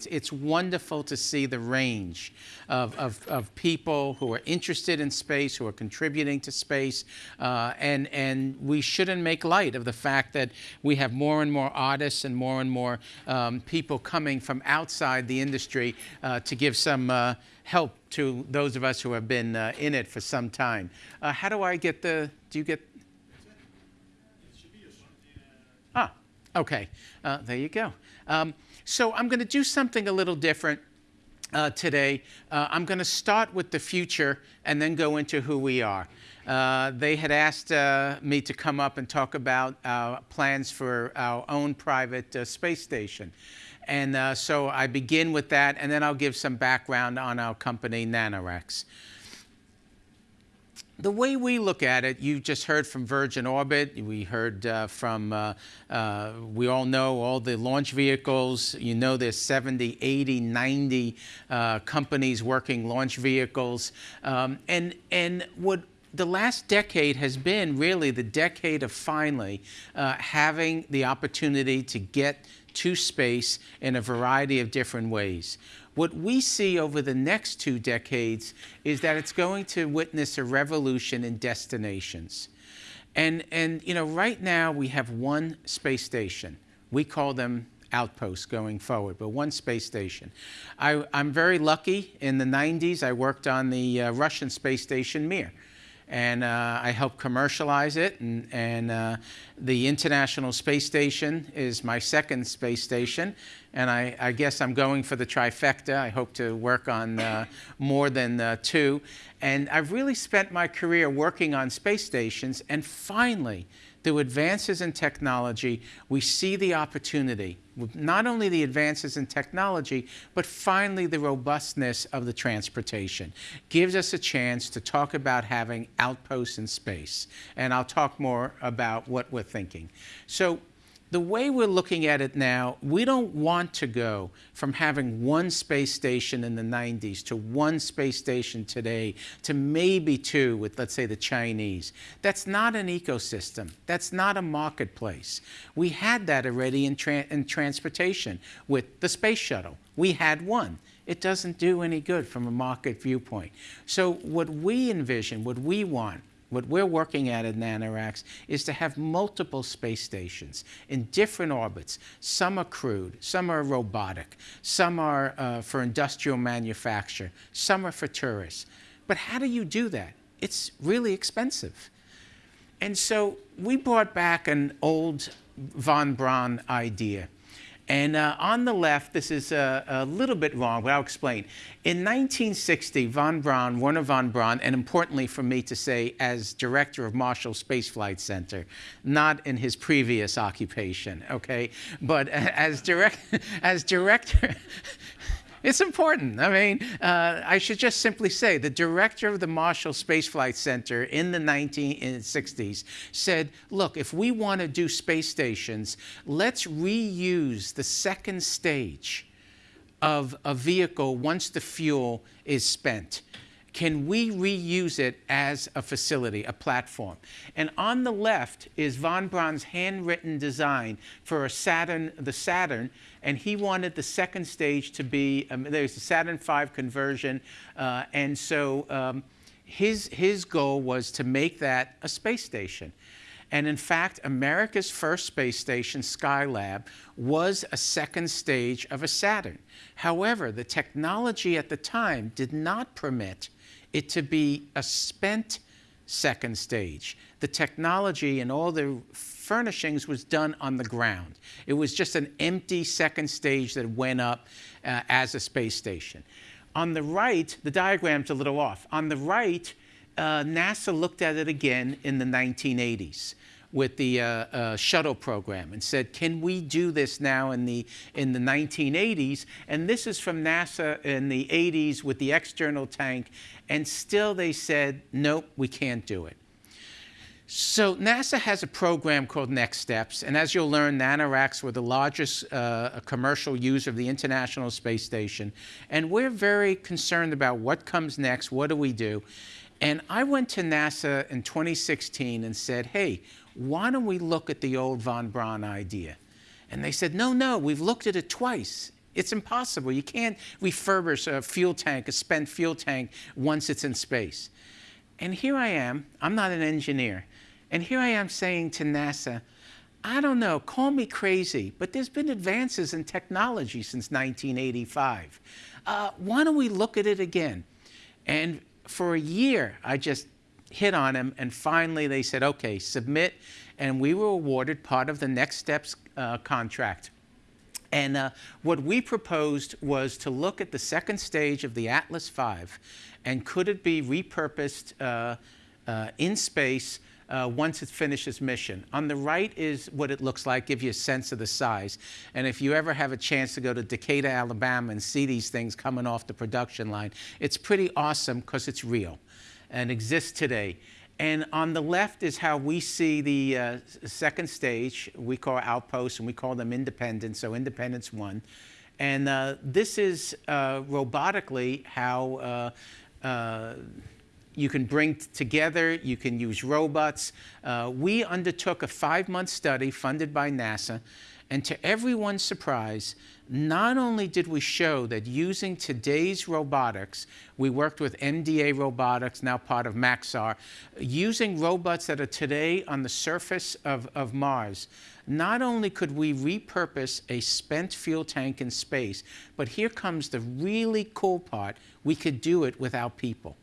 It's, it's wonderful to see the range of, of, of people who are interested in space, who are contributing to space, uh, and, and we shouldn't make light of the fact that we have more and more artists and more and more um, people coming from outside the industry uh, to give some uh, help to those of us who have been uh, in it for some time. Uh, how do I get the, do you get? Ah, okay, uh, there you go. Um, so I'm going to do something a little different uh, today. Uh, I'm going to start with the future and then go into who we are. Uh, they had asked uh, me to come up and talk about our plans for our own private uh, space station. And uh, so I begin with that, and then I'll give some background on our company, NanoRacks the way we look at it, you just heard from Virgin Orbit. We heard uh, from, uh, uh, we all know all the launch vehicles. You know there's 70, 80, 90 uh, companies working launch vehicles. Um, and, and what the last decade has been really the decade of finally uh, having the opportunity to get to space in a variety of different ways. What we see over the next two decades is that it's going to witness a revolution in destinations. And, and you know, right now we have one space station. We call them outposts going forward, but one space station. I, am very lucky. In the 90s, I worked on the uh, Russian space station Mir and uh, I helped commercialize it. And, and uh, the International Space Station is my second space station, and I, I, guess I'm going for the trifecta. I hope to work on uh, more than uh, two. And I've really spent my career working on space stations, and finally, through advances in technology, we see the opportunity, not only the advances in technology, but finally the robustness of the transportation. Gives us a chance to talk about having outposts in space. And I'll talk more about what we're thinking. So the way we're looking at it now, we don't want to go from having one space station in the 90s to one space station today to maybe two with, let's say, the Chinese. That's not an ecosystem. That's not a marketplace. We had that already in, tra in transportation with the space shuttle. We had one it doesn't do any good from a market viewpoint. So what we envision, what we want, what we're working at at NanoRacks is to have multiple space stations in different orbits. Some are crewed, some are robotic, some are uh, for industrial manufacture, some are for tourists. But how do you do that? It's really expensive. And so we brought back an old von Braun idea. And uh, on the left, this is a, a, little bit wrong, but I'll explain. In 1960, von Braun, Werner von Braun, and importantly for me to say, as director of Marshall Space Flight Center, not in his previous occupation, okay, but as, direct, as director, it's important. I mean, uh, I should just simply say the director of the Marshall Space Flight Center in the 1960s said, look, if we want to do space stations, let's reuse the second stage of a vehicle once the fuel is spent can we reuse it as a facility, a platform? And on the left is von Braun's handwritten design for a Saturn, the Saturn, and he wanted the second stage to be, um, there's a Saturn V conversion, uh, and so um, his, his goal was to make that a space station. And in fact, America's first space station, Skylab, was a second stage of a Saturn. However, the technology at the time did not permit it to be a spent second stage. The technology and all the furnishings was done on the ground. It was just an empty second stage that went up uh, as a space station. On the right, the diagram's a little off. On the right, uh, NASA looked at it again in the 1980s with the uh, uh, shuttle program and said, can we do this now in the, in the 1980s? And this is from NASA in the 80s with the external tank. And still they said, nope, we can't do it. So NASA has a program called Next Steps, and as you'll learn, NanoRacks were the largest uh, commercial user of the International Space Station, and we're very concerned about what comes next, what do we do? And I went to NASA in 2016 and said, hey, why don't we look at the old von Braun idea? And they said, no, no, we've looked at it twice. It's impossible. You can't refurbish a fuel tank, a spent fuel tank, once it's in space. And here I am, I'm not an engineer, and here I am saying to NASA, I don't know, call me crazy, but there's been advances in technology since 1985. Uh, why don't we look at it again? And for a year, I just hit on him, and finally they said, okay, submit, and we were awarded part of the Next Steps uh, contract. And uh, what we proposed was to look at the second stage of the Atlas V and could it be repurposed uh, uh, in space uh, once it finishes mission. On the right is what it looks like, give you a sense of the size. And if you ever have a chance to go to Decatur, Alabama and see these things coming off the production line, it's pretty awesome because it's real and exists today. And on the left is how we see the uh, second stage. We call outposts and we call them independence, so independence one. And uh, this is uh, robotically how uh, uh, you can bring together, you can use robots. Uh, we undertook a five-month study funded by NASA and to everyone's surprise, not only did we show that using today's robotics, we worked with MDA Robotics, now part of Maxar, using robots that are today on the surface of, of Mars, not only could we repurpose a spent fuel tank in space, but here comes the really cool part, we could do it without people.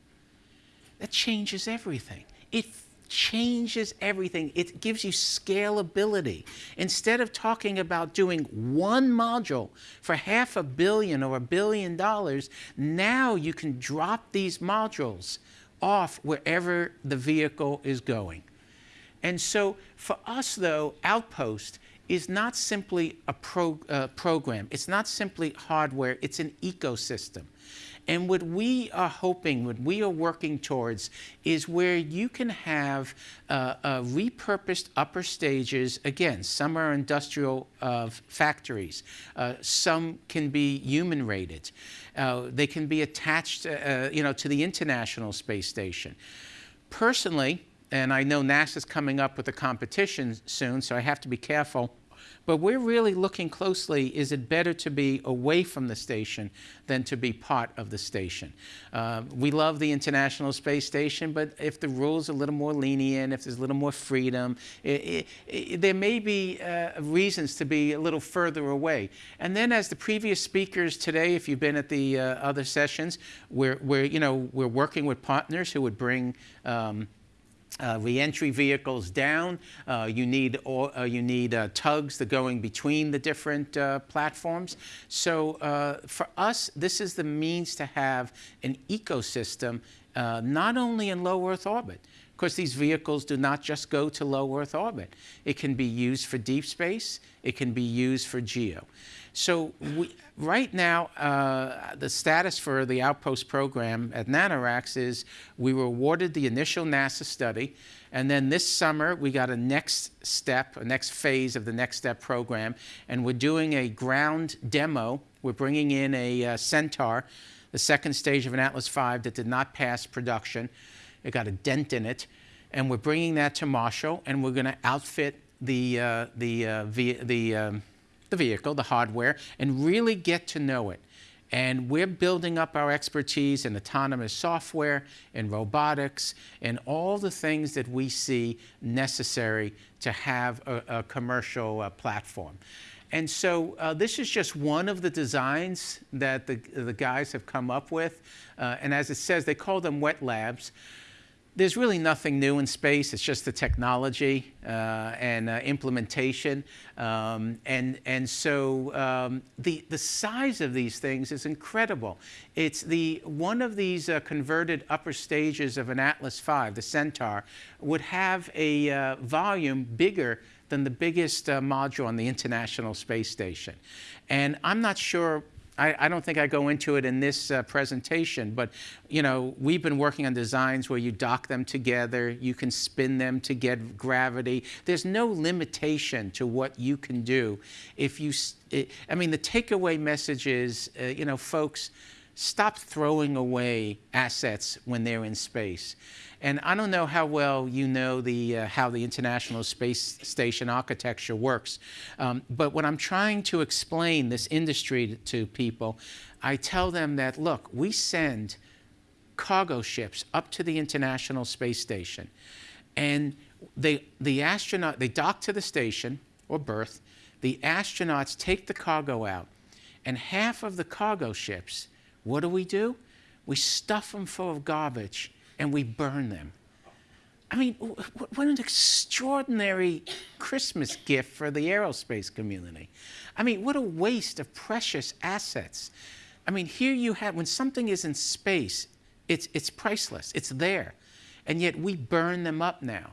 That changes everything. It changes everything. It gives you scalability. Instead of talking about doing one module for half a billion or a billion dollars, now you can drop these modules off wherever the vehicle is going. And so for us, though, Outpost is not simply a pro, uh, program. It's not simply hardware. It's an ecosystem. And what we are hoping, what we are working towards, is where you can have uh, uh, repurposed upper stages. Again, some are industrial uh, factories. Uh, some can be human rated. Uh, they can be attached, uh, you know, to the International Space Station. Personally, and I know NASA's coming up with a competition soon, so I have to be careful but we're really looking closely, is it better to be away from the station than to be part of the station? Uh, we love the International Space Station, but if the rules are a little more lenient, if there's a little more freedom, it, it, it, there may be uh, reasons to be a little further away. And then as the previous speakers today, if you've been at the uh, other sessions, we're, we're, you know, we're working with partners who would bring um, uh, reentry vehicles down. Uh, you need, uh, you need uh, tugs that going between the different uh, platforms. So uh, for us, this is the means to have an ecosystem not only in low Earth orbit, Of course, these vehicles do not just go to low Earth orbit. It can be used for deep space. It can be used for geo. So we, right now, uh, the status for the Outpost program at NanoRacks is we were awarded the initial NASA study, and then this summer we got a next step, a next phase of the Next Step program, and we're doing a ground demo. We're bringing in a uh, Centaur, the second stage of an Atlas V that did not pass production. It got a dent in it, and we're bringing that to Marshall, and we're going to outfit the, uh, the, uh, the um, the vehicle, the hardware, and really get to know it. And we're building up our expertise in autonomous software, in robotics, and all the things that we see necessary to have a, a commercial uh, platform. And so uh, this is just one of the designs that the, the guys have come up with. Uh, and as it says, they call them wet labs there's really nothing new in space. It's just the technology uh, and uh, implementation. Um, and, and so um, the, the size of these things is incredible. It's the, one of these uh, converted upper stages of an Atlas V, the Centaur, would have a uh, volume bigger than the biggest uh, module on the International Space Station. And I'm not sure I, I, don't think I go into it in this uh, presentation, but you know, we've been working on designs where you dock them together, you can spin them to get gravity. There's no limitation to what you can do if you, it, I mean, the takeaway message is, uh, you know, folks, stop throwing away assets when they're in space. And I don't know how well you know the, uh, how the International Space Station architecture works, um, but when I'm trying to explain this industry to people, I tell them that, look, we send cargo ships up to the International Space Station, and they, the astronaut, they dock to the station or berth, the astronauts take the cargo out, and half of the cargo ships, what do we do? We stuff them full of garbage and we burn them. I mean, what an extraordinary Christmas gift for the aerospace community. I mean, what a waste of precious assets. I mean, here you have, when something is in space, it's, it's priceless, it's there. And yet we burn them up now.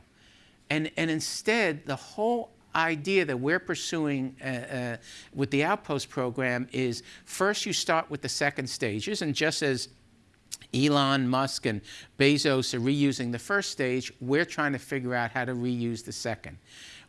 And, and instead, the whole idea that we're pursuing uh, uh, with the Outpost program is first you start with the second stages, and just as Elon Musk and Bezos are reusing the first stage, we're trying to figure out how to reuse the second.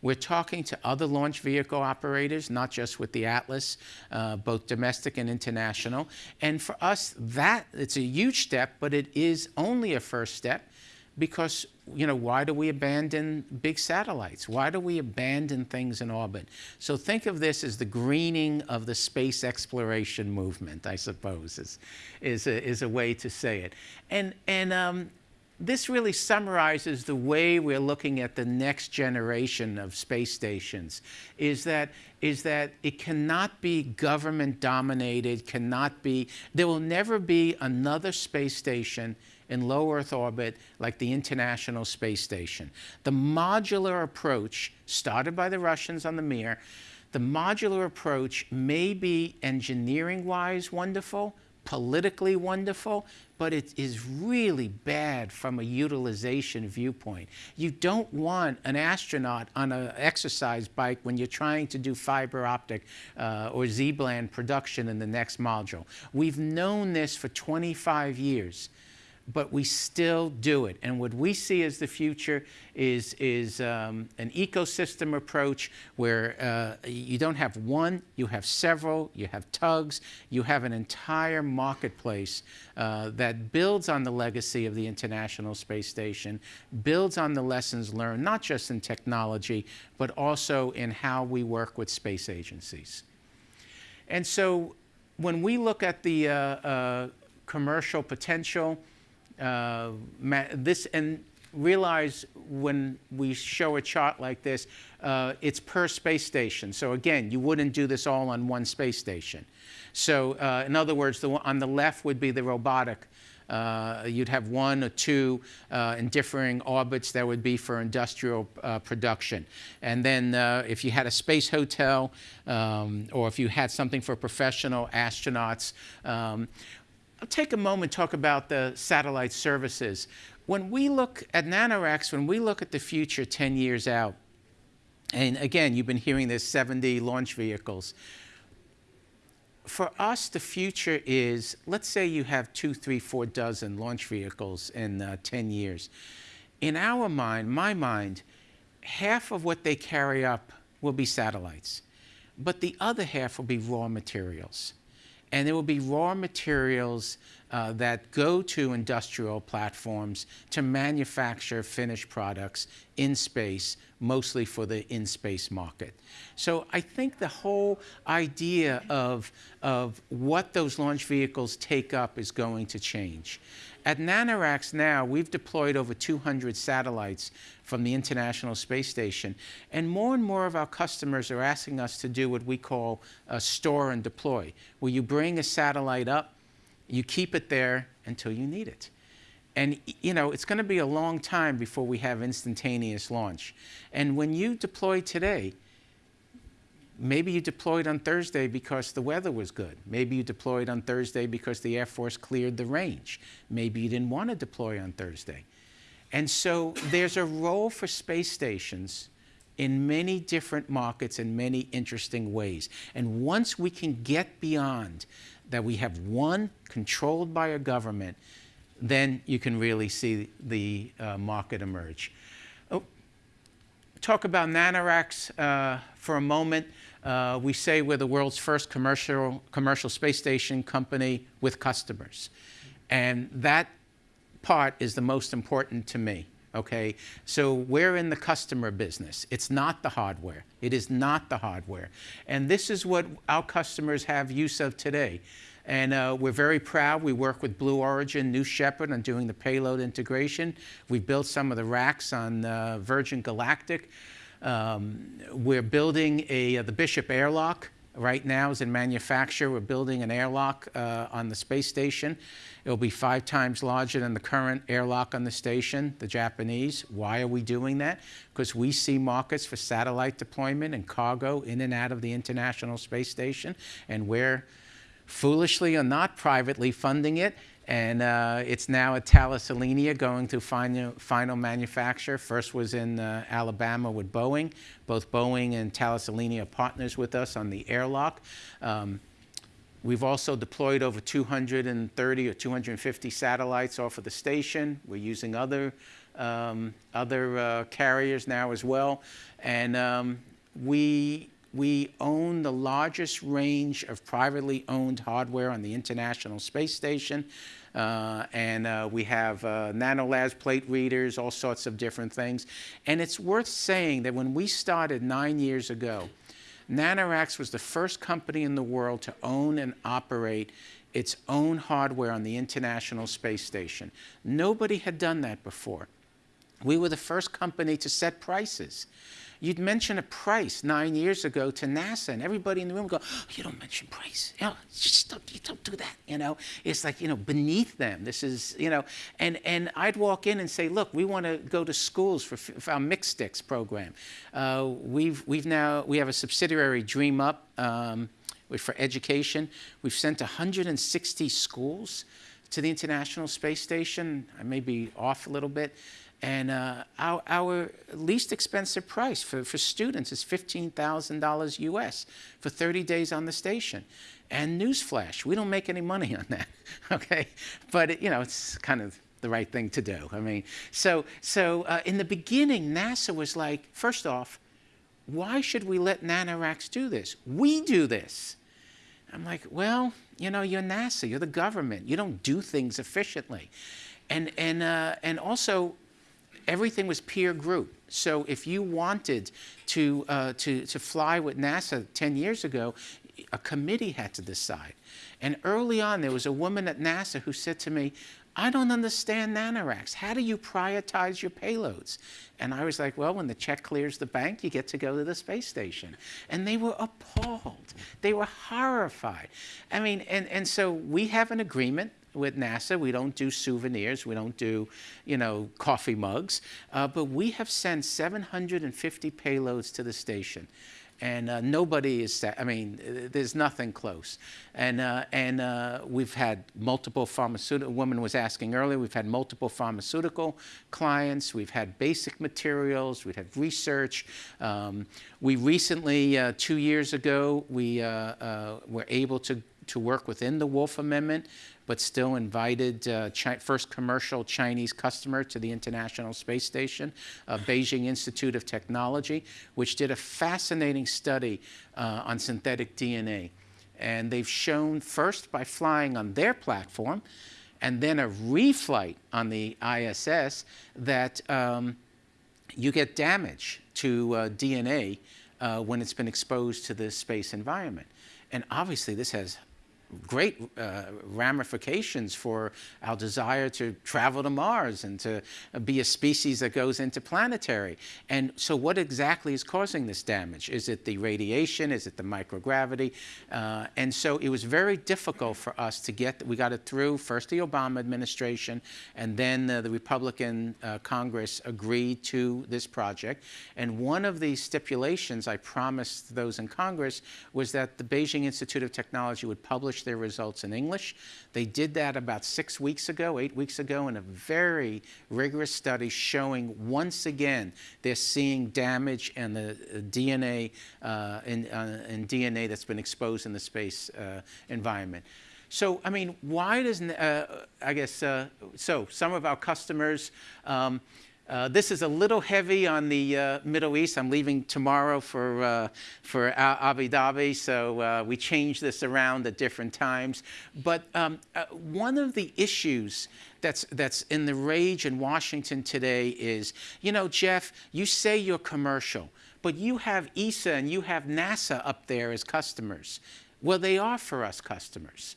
We're talking to other launch vehicle operators, not just with the Atlas, uh, both domestic and international. And for us, that it's a huge step, but it is only a first step because you know why do we abandon big satellites? Why do we abandon things in orbit? So think of this as the greening of the space exploration movement i suppose is is a, is a way to say it. And and um, this really summarizes the way we're looking at the next generation of space stations is that is that it cannot be government dominated cannot be there will never be another space station in low Earth orbit like the International Space Station. The modular approach, started by the Russians on the Mir, the modular approach may be engineering-wise wonderful, politically wonderful, but it is really bad from a utilization viewpoint. You don't want an astronaut on an exercise bike when you're trying to do fiber optic uh, or ZBLAN production in the next module. We've known this for 25 years but we still do it. And what we see as the future is, is um, an ecosystem approach where uh, you don't have one, you have several, you have tugs, you have an entire marketplace uh, that builds on the legacy of the International Space Station, builds on the lessons learned, not just in technology, but also in how we work with space agencies. And so when we look at the uh, uh commercial potential, uh, this and realize when we show a chart like this, uh, it's per space station. So again, you wouldn't do this all on one space station. So uh, in other words, the, on the left would be the robotic. Uh, you'd have one or two uh, in differing orbits that would be for industrial uh, production. And then if you had a space hotel um, or if you had something for professional astronauts, um, I'll take a moment talk about the satellite services. When we look at NanoRacks, when we look at the future 10 years out, and again, you've been hearing this 70 launch vehicles. For us, the future is, let's say you have two, three, four dozen launch vehicles in uh, 10 years. In our mind, my mind, half of what they carry up will be satellites, but the other half will be raw materials and there will be raw materials uh, that go to industrial platforms to manufacture finished products in space, mostly for the in-space market. So I think the whole idea of, of what those launch vehicles take up is going to change. At NanoRacks now, we've deployed over 200 satellites from the International Space Station, and more and more of our customers are asking us to do what we call a store and deploy, where you bring a satellite up, you keep it there until you need it. And you know, it's going to be a long time before we have instantaneous launch. And when you deploy today, maybe you deployed on Thursday because the weather was good. Maybe you deployed on Thursday because the Air Force cleared the range. Maybe you didn't want to deploy on Thursday. And so there's a role for space stations in many different markets in many interesting ways. And once we can get beyond that we have one controlled by a government, then you can really see the uh, market emerge. Oh, talk about NanoRacks uh, for a moment. Uh, we say we're the world's first commercial, commercial space station company with customers. And that part is the most important to me. Okay, so we're in the customer business. It's not the hardware. It is not the hardware. And this is what our customers have use of today. And uh, we're very proud. We work with Blue Origin, New Shepard on doing the payload integration. We've built some of the racks on uh, Virgin Galactic. Um, we're building a, uh, the Bishop airlock right now is in manufacture. We're building an airlock uh, on the space station. It'll be five times larger than the current airlock on the station, the Japanese. Why are we doing that? Because we see markets for satellite deployment and cargo in and out of the International Space Station, and we're foolishly or not privately funding it. And uh, it's now at Thales Alenia going to final, final manufacture. First was in uh, Alabama with Boeing. Both Boeing and Thales Alenia are partners with us on the airlock. Um, we've also deployed over 230 or 250 satellites off of the station. We're using other, um, other uh, carriers now as well. And um, we we own the largest range of privately owned hardware on the International Space Station. Uh, and uh, we have uh, nanolabs, plate readers, all sorts of different things. And it's worth saying that when we started nine years ago, NanoRacks was the first company in the world to own and operate its own hardware on the International Space Station. Nobody had done that before. We were the first company to set prices. You'd mention a price nine years ago to NASA, and everybody in the room would go, oh, "You don't mention price. You know, just don't, you don't do that." You know, it's like you know beneath them. This is you know, and and I'd walk in and say, "Look, we want to go to schools for, for our MixStix program. Uh, we've we've now we have a subsidiary, Dream Up." Um, for education, we've sent 160 schools to the International Space Station. I may be off a little bit. And uh, our, our, least expensive price for, for students is $15,000 US for 30 days on the station. And newsflash, we don't make any money on that, okay? But, it, you know, it's kind of the right thing to do. I mean, so, so uh, in the beginning, NASA was like, first off, why should we let NanoRacks do this? We do this. I'm like, well, you know, you're NASA, you're the government. You don't do things efficiently. And, and, uh, and also, everything was peer group. So if you wanted to, uh, to, to fly with NASA 10 years ago, a committee had to decide. And early on, there was a woman at NASA who said to me, I don't understand nanoracks. How do you prioritize your payloads? And I was like, well, when the check clears the bank, you get to go to the space station. And they were appalled. They were horrified. I mean, and, and so we have an agreement with NASA. We don't do souvenirs. We don't do, you know, coffee mugs. Uh, but we have sent 750 payloads to the station. And uh, nobody is, I mean, there's nothing close. And, uh, and uh, we've had multiple pharmaceutical, a woman was asking earlier, we've had multiple pharmaceutical clients, we've had basic materials, we've had research. Um, we recently, uh, two years ago, we uh, uh, were able to to work within the Wolf Amendment, but still invited uh, first commercial Chinese customer to the International Space Station, uh, Beijing Institute of Technology, which did a fascinating study uh, on synthetic DNA. And they've shown first by flying on their platform, and then a reflight on the ISS, that um, you get damage to uh, DNA uh, when it's been exposed to the space environment. And obviously, this has great uh, ramifications for our desire to travel to Mars and to be a species that goes into planetary. And so what exactly is causing this damage? Is it the radiation? Is it the microgravity? Uh, and so it was very difficult for us to get, we got it through first the Obama administration and then uh, the Republican uh, Congress agreed to this project. And one of the stipulations I promised those in Congress was that the Beijing Institute of Technology would publish publish their results in English. They did that about six weeks ago, eight weeks ago, in a very rigorous study showing once again they're seeing damage in the uh, DNA, uh, in, uh, in, DNA that's been exposed in the space uh, environment. So, I mean, why does, uh, I guess, uh, so some of our customers, um, Uh, this is a little heavy on the uh, Middle East. I'm leaving tomorrow for, uh, for Abu Dhabi, so uh, we change this around at different times. But um, uh, one of the issues that's, that's in the rage in Washington today is, you know, Jeff, you say you're commercial, but you have ESA and you have NASA up there as customers. Well, they are for us customers.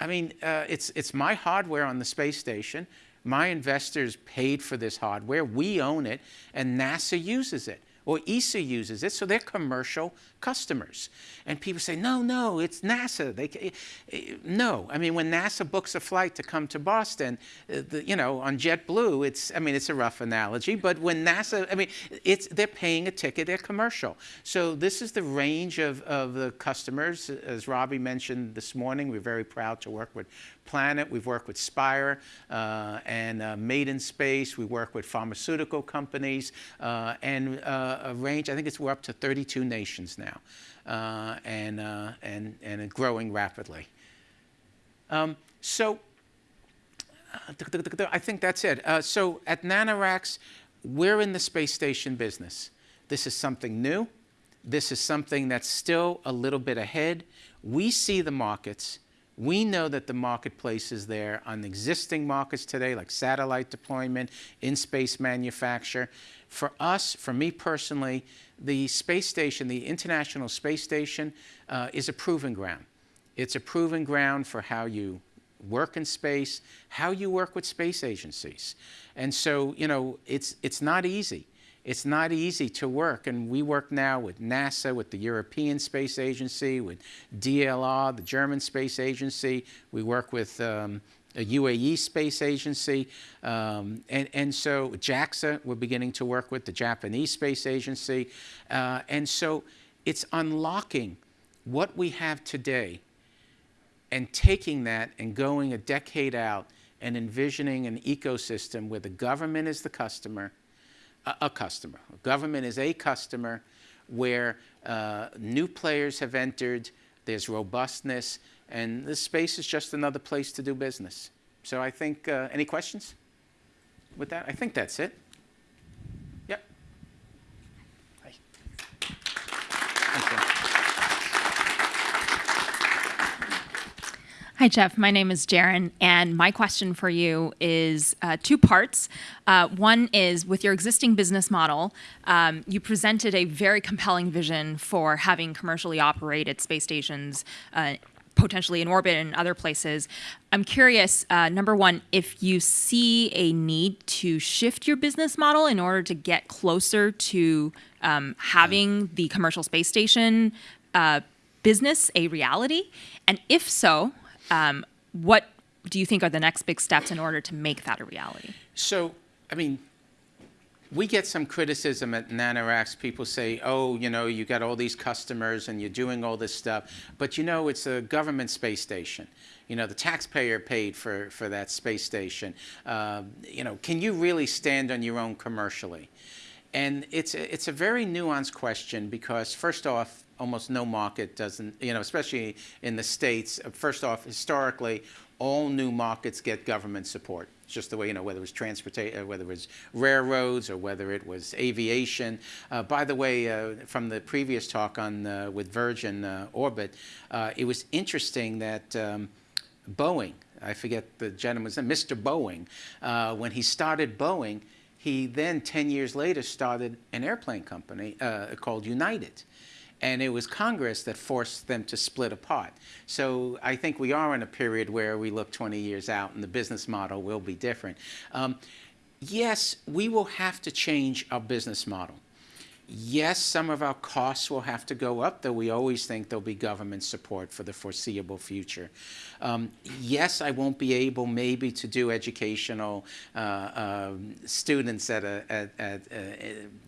I mean, uh, it's, it's my hardware on the space station. My investors paid for this hardware. We own it, and NASA uses it or ESA uses it, so they're commercial customers. And people say, no, no, it's NASA. They, eh, eh, no, I mean, when NASA books a flight to come to Boston, uh, the, you know, on JetBlue, it's, I mean, it's a rough analogy, but when NASA, I mean, it's, they're paying a ticket, they're commercial. So this is the range of, of the customers. As Robbie mentioned this morning, we're very proud to work with Planet. We've worked with Spire uh, and uh, Made in Space. We work with pharmaceutical companies uh, and uh, a range. I think it's we're up to 32 nations now, uh, and uh, and and growing rapidly. Um, so. I think that's it. so at NanoRacks, we're in the space station business. This is something new. This is something that's still a little bit ahead. We see the markets. We know that the marketplace is there on existing markets today, like satellite deployment, in-space manufacture. For us, for me personally, the space station, the International Space Station, uh, is a proving ground. It's a proving ground for how you work in space, how you work with space agencies. And so, you know, it's, it's not easy. It's not easy to work, and we work now with NASA, with the European Space Agency, with DLR, the German Space Agency. We work with um, a UAE Space Agency, um, and, and so JAXA we're beginning to work with, the Japanese Space Agency. Uh, and so it's unlocking what we have today and taking that and going a decade out and envisioning an ecosystem where the government is the customer, a, customer. Government is a customer where uh, new players have entered, there's robustness, and this space is just another place to do business. So I think, uh, any questions with that? I think that's it. Yep. Hi. Hi, Jeff. My name is Jaren, and my question for you is uh, two parts. Uh, one is with your existing business model, um, you presented a very compelling vision for having commercially operated space stations. Uh, potentially in orbit and other places. I'm curious, uh, number one, if you see a need to shift your business model in order to get closer to um, having the commercial space station uh, business a reality, and if so, um, what do you think are the next big steps in order to make that a reality? So, I mean, we get some criticism at NanoRacks. People say, oh, you know, you got all these customers and you're doing all this stuff, but you know, it's a government space station. You know, the taxpayer paid for, for that space station. Uh, you know, can you really stand on your own commercially? And it's it's a very nuanced question because, first off, almost no market doesn't, you know, especially in the States, first off, historically, all new markets get government support. It's just the way, you know, whether it was transportation, uh, whether it was railroads or whether it was aviation. Uh, by the way, uh, from the previous talk on uh, with Virgin uh, Orbit, uh, it was interesting that um, Boeing, I forget the gentleman's name, Mr. Boeing, when he started Boeing, he then 10 years later started an airplane company called United and it was Congress that forced them to split apart. So I think we are in a period where we look 20 years out and the business model will be different. Um, yes, we will have to change our business model. Yes, some of our costs will have to go up, though we always think there'll be government support for the foreseeable future. Um, yes, I won't be able maybe to do educational uh, uh, students at, a, at, at uh,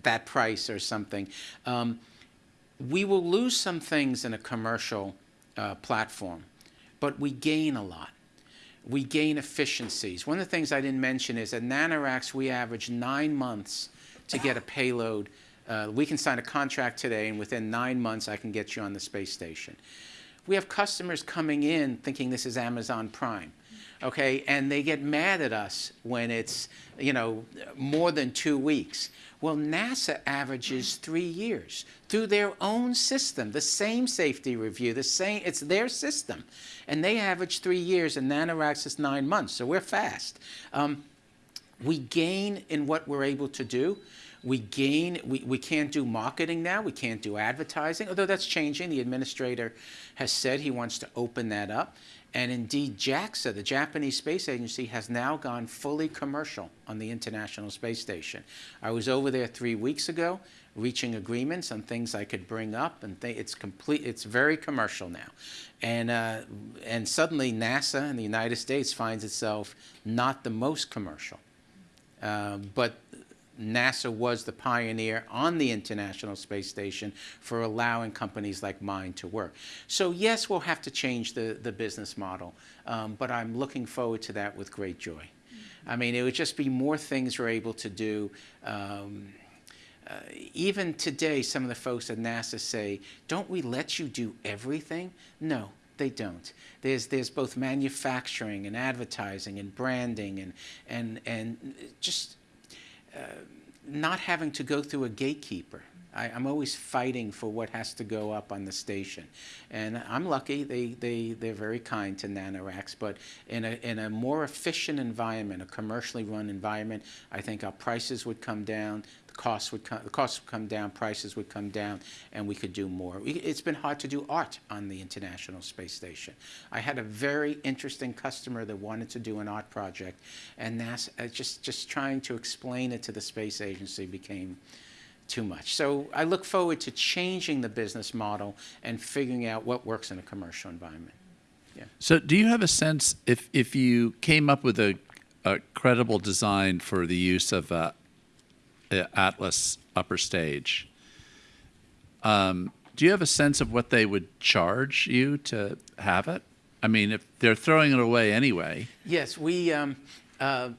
that price or something. Um, we will lose some things in a commercial uh, platform, but we gain a lot. We gain efficiencies. One of the things I didn't mention is at NanoRacks, we average nine months to get a payload. Uh, we can sign a contract today, and within nine months, I can get you on the space station. We have customers coming in thinking this is Amazon Prime. okay? And they get mad at us when it's, you know, more than two weeks. Well, NASA averages three years through their own system, the same safety review, the same, it's their system. And they average three years, and NanoRacks is nine months, so we're fast. Um, we gain in what we're able to do. We gain, we, we can't do marketing now, we can't do advertising, although that's changing. The administrator has said he wants to open that up. And indeed, JAXA, the Japanese Space Agency, has now gone fully commercial on the International Space Station. I was over there three weeks ago, reaching agreements on things I could bring up, and it's complete. It's very commercial now, and uh, and suddenly NASA in the United States finds itself not the most commercial. Uh, but NASA was the pioneer on the International Space Station for allowing companies like mine to work. So yes, we'll have to change the, the business model, um, but I'm looking forward to that with great joy. I mean, it would just be more things we're able to do. Um, uh, even today, some of the folks at NASA say, don't we let you do everything? No, they don't. There's, there's both manufacturing and advertising and branding and, and, and just not having to go through a gatekeeper. I, am always fighting for what has to go up on the station. And I'm lucky, they, they, they're very kind to NanoRacks, but in a, in a more efficient environment, a commercially run environment, I think our prices would come down, costs would come, the costs would come down, prices would come down, and we could do more. It's been hard to do art on the International Space Station. I had a very interesting customer that wanted to do an art project, and NASA, uh, just, just trying to explain it to the space agency became too much. So I look forward to changing the business model and figuring out what works in a commercial environment. Yeah. So do you have a sense if, if you came up with a, a credible design for the use of uh, Atlas upper stage. Um, do you have a sense of what they would charge you to have it? I mean, if they're throwing it away anyway. Yes, we um, uh,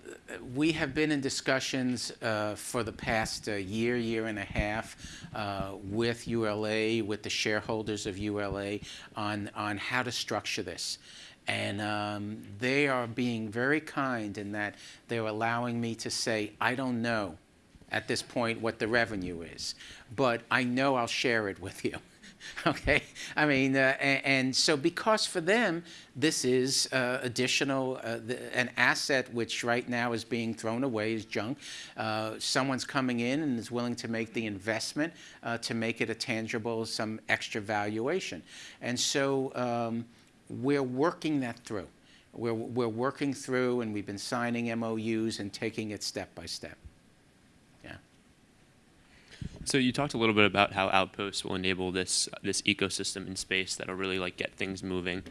we have been in discussions uh, for the past uh, year, year and a half uh, with ULA, with the shareholders of ULA, on on how to structure this. And um, they are being very kind in that they're allowing me to say, I don't know at this point what the revenue is, but I know I'll share it with you. okay, I mean, uh, and, so because for them this is uh, additional, uh, the, an asset which right now is being thrown away as junk. Uh, someone's coming in and is willing to make the investment uh, to make it a tangible, some extra valuation, and so um, we're working that through. We're, we're working through, and we've been signing MOUs and taking it step by step. So you talked a little bit about how Outposts will enable this this ecosystem in space that'll really like get things moving,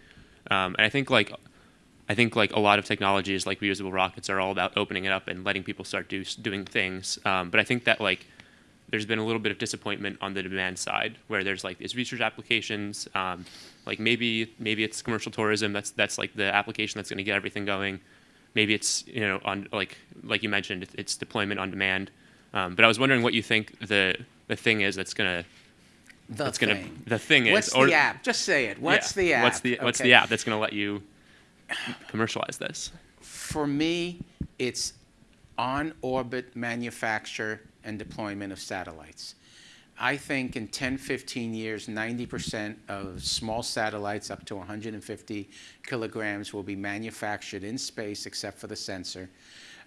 um, and I think like I think like a lot of technologies like reusable rockets are all about opening it up and letting people start do, doing things. Um, but I think that like there's been a little bit of disappointment on the demand side where there's like these research applications, um, like maybe maybe it's commercial tourism. That's that's like the application that's going to get everything going. Maybe it's you know on like like you mentioned it's deployment on demand. Um, but I was wondering what you think the the thing is that's gonna the that's thing. gonna the thing is. What's or, the app? Just say it. What's yeah, the app? What's the what's the app that's gonna let you commercialize this? For me, it's on orbit manufacture and deployment of satellites. I think in 10, 15 years, 90% of small satellites up to 150 kilograms will be manufactured in space except for the sensor.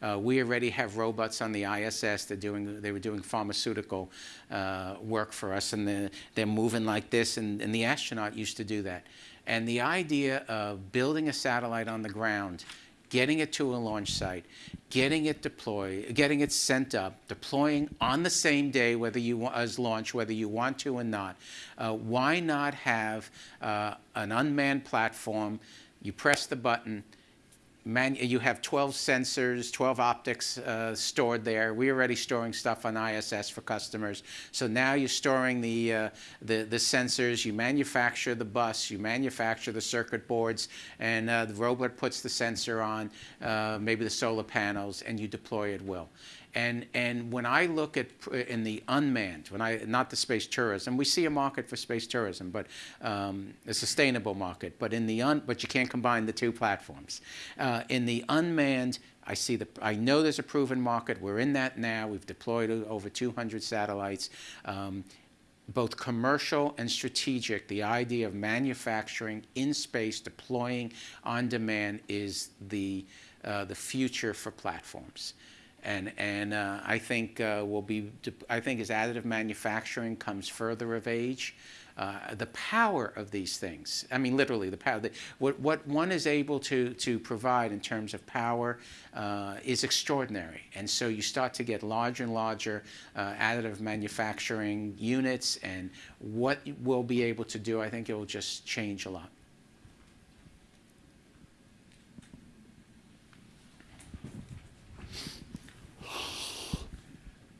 Uh, we already have robots on the ISS. They're doing, they were doing pharmaceutical uh, work for us, and they're, they're moving like this, and, and the astronaut used to do that. And the idea of building a satellite on the ground getting it to a launch site, getting it deployed, getting it sent up, deploying on the same day, whether you as launch, whether you want to or not. Uh, why not have uh, an unmanned platform? You press the button, you have 12 sensors, 12 optics uh, stored there. We're already storing stuff on ISS for customers. So now you're storing the, uh, the, the, sensors, you manufacture the bus, you manufacture the circuit boards, and uh, the robot puts the sensor on, uh, maybe the solar panels, and you deploy at will. And, and when I look at in the unmanned, when I not the space tourism, we see a market for space tourism, but um, a sustainable market. But in the un, but you can't combine the two platforms. Uh, in the unmanned, I see the. I know there's a proven market. We're in that now. We've deployed over 200 satellites. Um, both commercial and strategic, the idea of manufacturing in space, deploying on demand is the, uh, the future for platforms. And, uh, I think uh, will be, I think as additive manufacturing comes further of age, uh, the power of these things, I mean, literally, the power, what, what one is able to, to provide in terms of power is extraordinary. And so you start to get larger and larger additive manufacturing units, and what we'll be able to do, I think it will just change a lot.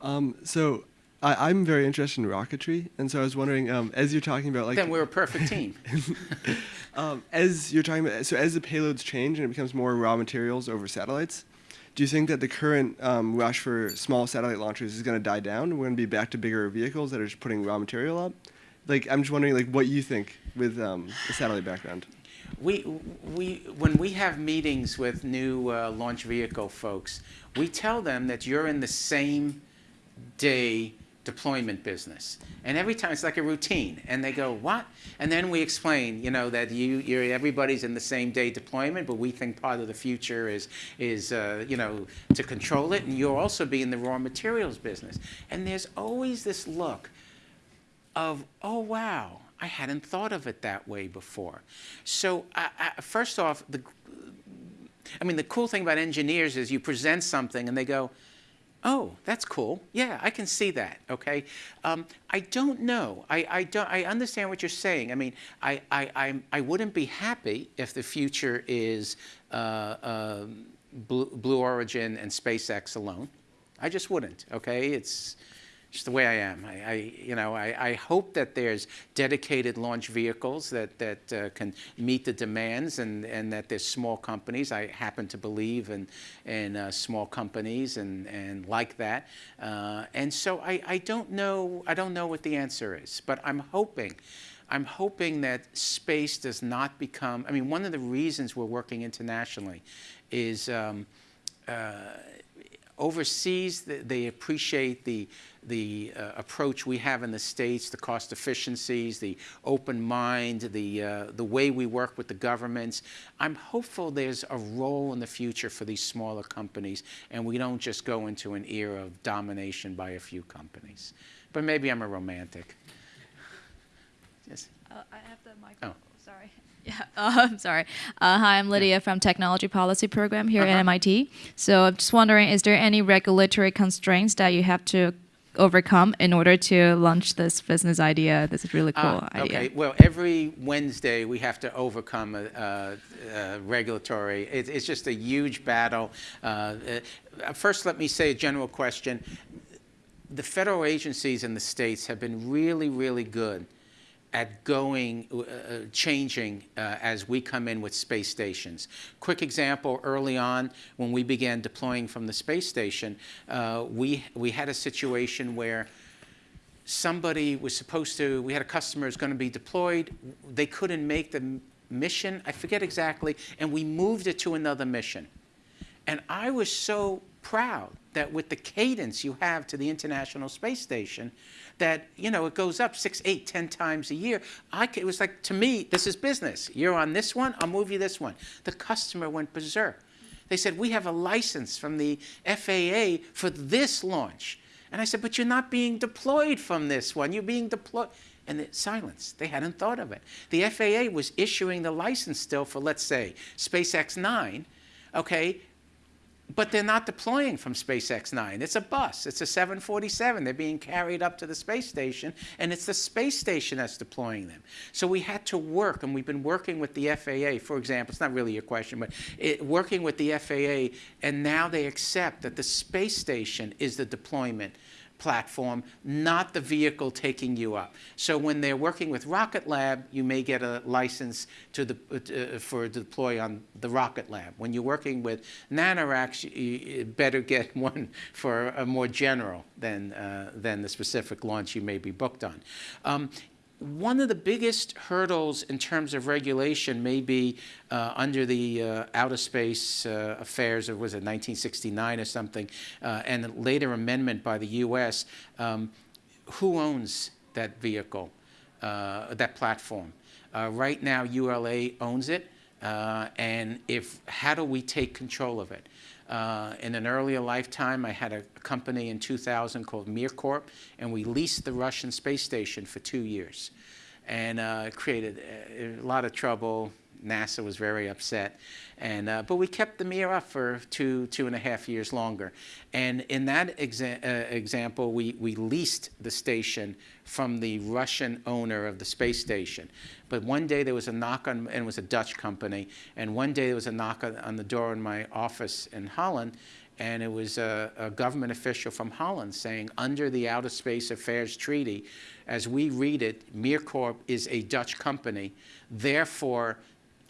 Um, so I, I'm very interested in rocketry, and so I was wondering, um, as you're talking about, like, Then we're a perfect team. um, as you're talking about, so as the payloads change and it becomes more raw materials over satellites, do you think that the current um, rush for small satellite launchers is going to die down? We're going to be back to bigger vehicles that are just putting raw material up. Like, I'm just wondering, like, what you think with um, the satellite background. We, we, when we have meetings with new uh, launch vehicle folks, we tell them that you're in the same day deployment business. And every time it's like a routine. And they go, what? And then we explain, you know, that you, you're, everybody's in the same day deployment, but we think part of the future is, is uh, you know, to control it. And you'll also be in the raw materials business. And there's always this look of, oh, wow, I hadn't thought of it that way before. So, I, I, first off, the, I mean, the cool thing about engineers is you present something and they go, oh, that's cool. Yeah, I can see that. Okay. Um, I don't know. I, I don't. I understand what you're saying. I mean, I, I, I, I wouldn't be happy if the future is uh, um Blue, Blue Origin and SpaceX alone. I just wouldn't. Okay. It's the way I am. I, I you know, I, I, hope that there's dedicated launch vehicles that that uh, can meet the demands, and, and that there's small companies. I happen to believe in in uh, small companies and and like that. Uh, and so I, I don't know I don't know what the answer is, but I'm hoping. I'm hoping that space does not become. I mean, one of the reasons we're working internationally is. Um, uh, overseas, they appreciate the, the uh, approach we have in the States, the cost efficiencies, the open mind, the, uh, the way we work with the governments. I'm hopeful there's a role in the future for these smaller companies, and we don't just go into an era of domination by a few companies. But maybe I'm a romantic. Yes. Uh, I have the microphone. Oh. Sorry. Yeah, uh, I'm sorry. Uh, hi, I'm Lydia from Technology Policy Program here Uh-huh. at MIT. So I'm just wondering, is there any regulatory constraints that you have to overcome in order to launch this business idea? This is really cool Ah, idea. Okay, well, every Wednesday, we have to overcome a, a, a regulatory, it, it's just a huge battle. Uh, uh, First, let me say a general question. The federal agencies in the states have been really, really good at going, uh, uh, changing uh, as we come in with space stations. Quick example, early on, when we began deploying from the space station, uh, we, we had a situation where somebody was supposed to, we had a customer who's going to be deployed. They couldn't make the mission, I forget exactly, and we moved it to another mission. And I was so proud that with the cadence you have to the International Space Station, that, you know, it goes up six, eight, ten times a year. I c it was like, to me, this is business. You're on this one, I'll move you this one. The customer went berserk. They said, we have a license from the FAA for this launch. And I said, but you're not being deployed from this one. You're being deployed. And the silence. They hadn't thought of it. The FAA was issuing the license still for, let's say, SpaceX 9, okay? But they're not deploying from SpaceX 9. It's a bus. It's a 747. They're being carried up to the space station, and it's the space station that's deploying them. So we had to work, and we've been working with the FAA, for example. It's not really your question, but it, working with the FAA, and now they accept that the space station is the deployment platform, not the vehicle taking you up. So when they're working with Rocket Lab, you may get a license to the, uh, for deploy on the Rocket Lab. When you're working with Nanoracks, you, you better get one for a more general than, uh, than the specific launch you may be booked on. Um, one of the biggest hurdles in terms of regulation may be uh, under the uh, Outer Space uh, Affairs, or was it 1969 or something, uh, and a later amendment by the U.S. Um, who owns that vehicle, uh, that platform? Uh, right now, ULA owns it, and if how do we take control of it? Uh, in an earlier lifetime, I had a company in 2000 called MirCorp, and we leased the Russian space station for two years. And uh, created a, a lot of trouble. NASA was very upset. And, uh, but we kept the Mir up for two, two and a half years longer. And in that exa uh, example, we, we leased the station from the Russian owner of the space station. But one day there was a knock on, and it was a Dutch company, and one day there was a knock on, on the door in my office in Holland, and it was a, a, government official from Holland saying, under the Outer Space Affairs Treaty, as we read it, MirCorp is a Dutch company. Therefore,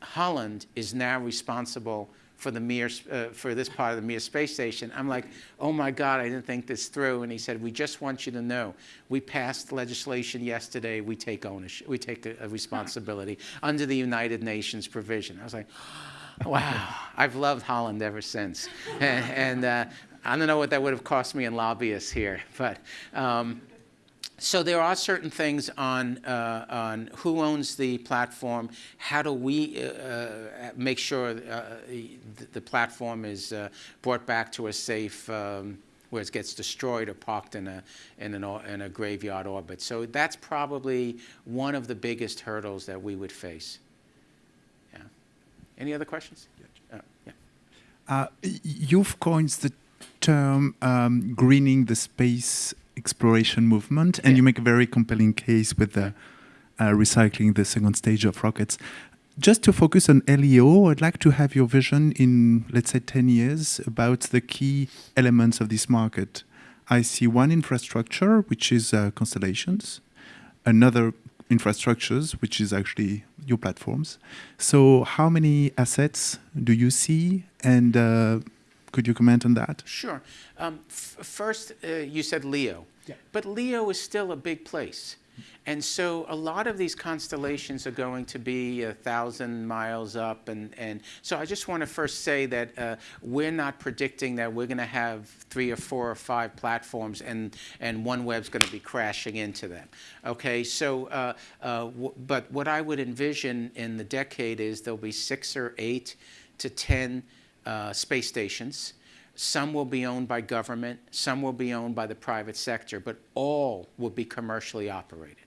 Holland is now responsible for the Mir, uh, for this part of the Mir space station. I'm like, oh my God, I didn't think this through. And he said, we just want you to know, we passed legislation yesterday. We take ownership, we take a, a responsibility under the United Nations provision. I was like, wow, I've loved Holland ever since. and, and uh, I don't know what that would have cost me in lobbyists here, but. Um, so there are certain things on, uh, on who owns the platform, how do we uh, uh make sure uh, the platform is uh, brought back to a safe, um, where it gets destroyed or parked in a, in, an, in a graveyard orbit. So that's probably one of the biggest hurdles that we would face. Yeah. Any other questions? Uh, yeah. Uh, you've coined the term um, greening the space exploration movement, and yeah. you make a very compelling case with the uh, recycling the second stage of rockets. Just to focus on LEO, I'd like to have your vision in, let's say, 10 years about the key elements of this market. I see one infrastructure, which is uh, constellations, another infrastructures, which is actually your platforms. So, how many assets do you see, and uh, could you comment on that? Sure. Um, first, uh, you said LEO. Yeah. But LEO is still a big place. And so a lot of these constellations are going to be a thousand miles up. And, and so I just want to first say that uh, we're not predicting that we're going to have three or four or five platforms and, and OneWeb's going to be crashing into them. Okay, so, uh, uh, but what I would envision in the decade is there'll be six or eight to 10 uh, space stations. Some will be owned by government, some will be owned by the private sector, but all will be commercially operated.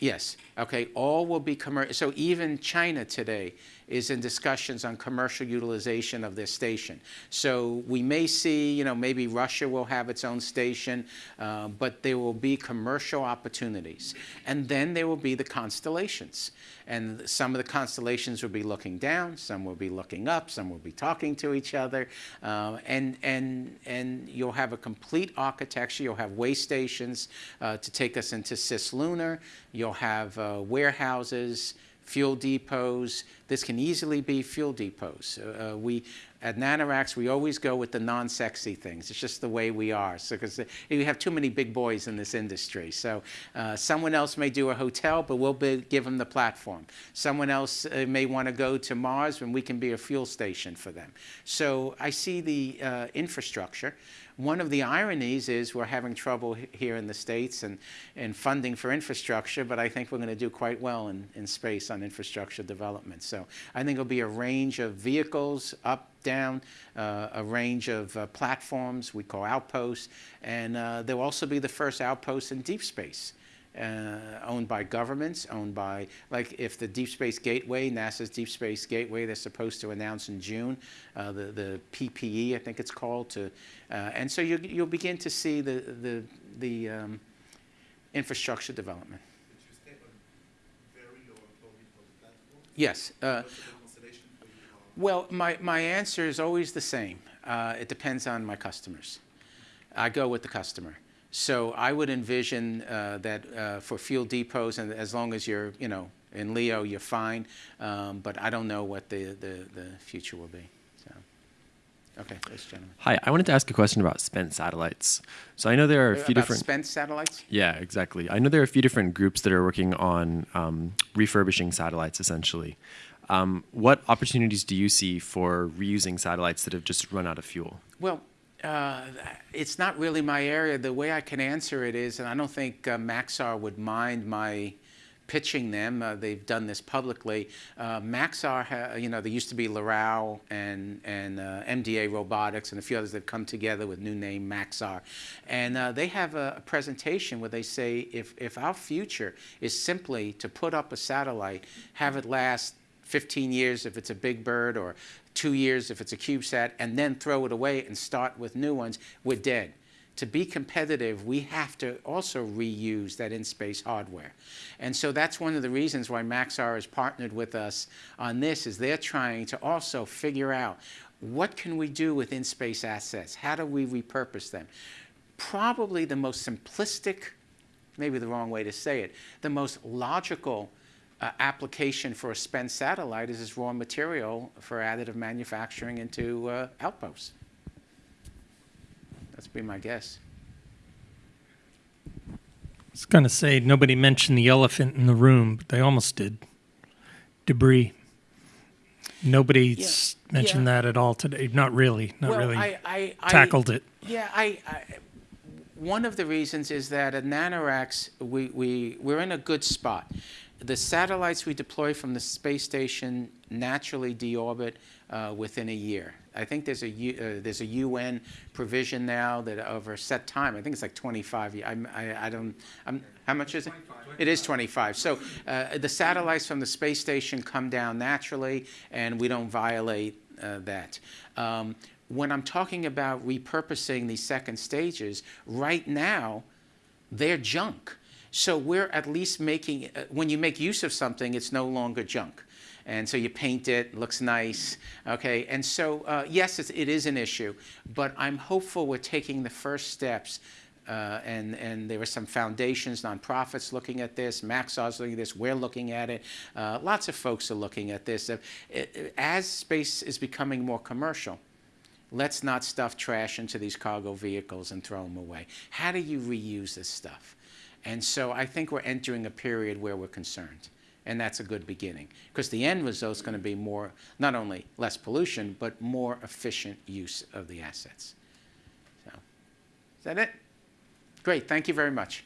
Yes, okay, all will be commercial. So even China today is in discussions on commercial utilization of this station. So we may see, you know, maybe Russia will have its own station, uh, but there will be commercial opportunities. And then there will be the constellations. And some of the constellations will be looking down, some will be looking up, some will be talking to each other. Uh, and, and, and you'll have a complete architecture. You'll have way stations uh, to take us into cislunar. You'll have uh, warehouses, fuel depots. This can easily be fuel depots. Uh, uh, we, at Nanoracks, we always go with the non-sexy things. It's just the way we are. So, because you have too many big boys in this industry. So, uh, someone else may do a hotel, but we'll be, give them the platform. Someone else uh, may want to go to Mars, and we can be a fuel station for them. So, I see the uh, infrastructure. One of the ironies is we're having trouble here in the States and, and funding for infrastructure, but I think we're going to do quite well in, in space on infrastructure development. So I think it'll be a range of vehicles, up, down, uh, a range of uh, platforms we call outposts, and uh, there will also be the first outpost in deep space uh, owned by governments, owned by, like if the Deep Space Gateway, NASA's Deep Space Gateway, they're supposed to announce in June, uh, the, the PPE, I think it's called, to, uh, and so you, you'll begin to see the, the, the um, infrastructure development. Yes. Uh, well, my, my answer is always the same. Uh, it depends on my customers. I go with the customer. So I would envision uh, that uh, for fuel depots, and as long as you're, you know, in LEO, you're fine. Um, but I don't know what the, the, the future will be. So, okay, this gentleman. Hi, I wanted to ask a question about spent satellites. So I know there are a few About different. spent satellites? Yeah, exactly. I know there are a few different groups that are working on um, refurbishing satellites, essentially. Um, what opportunities do you see for reusing satellites that have just run out of fuel? Well, uh, it's not really my area. The way I can answer it is, and I don't think uh, Maxar would mind my pitching them. Uh, they've done this publicly. Uh, Maxar, you know, there used to be Loral and and uh, MDA Robotics and a few others that have come together with new name Maxar, and uh, they have a, a presentation where they say if if our future is simply to put up a satellite, have it last 15 years if it's a big bird or two years if it's a CubeSat, and then throw it away and start with new ones, we're dead. To be competitive, we have to also reuse that in-space hardware. And so that's one of the reasons why Maxar has partnered with us on this, is they're trying to also figure out what can we do with in-space assets? How do we repurpose them? Probably the most simplistic maybe the wrong way to say it, the most logical uh, application for a spent satellite is as raw material for additive manufacturing into uh, outposts. That's be my guess. I was going to say nobody mentioned the elephant in the room, but they almost did. Debris. Nobody's Yeah, mentioned yeah. that at all today. Not really. Not well, really I, I, I, tackled it. Yeah, I, I, one of the reasons is that at NanoRacks, we, we, we're in a good spot. The satellites we deploy from the space station naturally deorbit uh, within a year. I think there's a, U, uh, there's a UN provision now that over a set time, I think it's like 25 years. I'm, I, I don't, I'm, how much is it? It is 25. So uh, the satellites from the space station come down naturally, and we don't violate uh, that. Um, when I'm talking about repurposing these second stages, right now, they're junk. So we're at least making, uh, when you make use of something, it's no longer junk. And so you paint it, looks nice, okay? And so, uh, yes, it's, it is an issue, but I'm hopeful we're taking the first steps. Uh, and, and there are some foundations, nonprofits looking at this, Maxar's looking at this, we're looking at it. Uh, lots of folks are looking at this. Uh, as space is becoming more commercial, let's not stuff trash into these cargo vehicles and throw them away. How do you reuse this stuff? And so I think we're entering a period where we're concerned. And that's a good beginning. Because the end result is going to be more, not only less pollution, but more efficient use of the assets. So, is that it? Great. Thank you very much.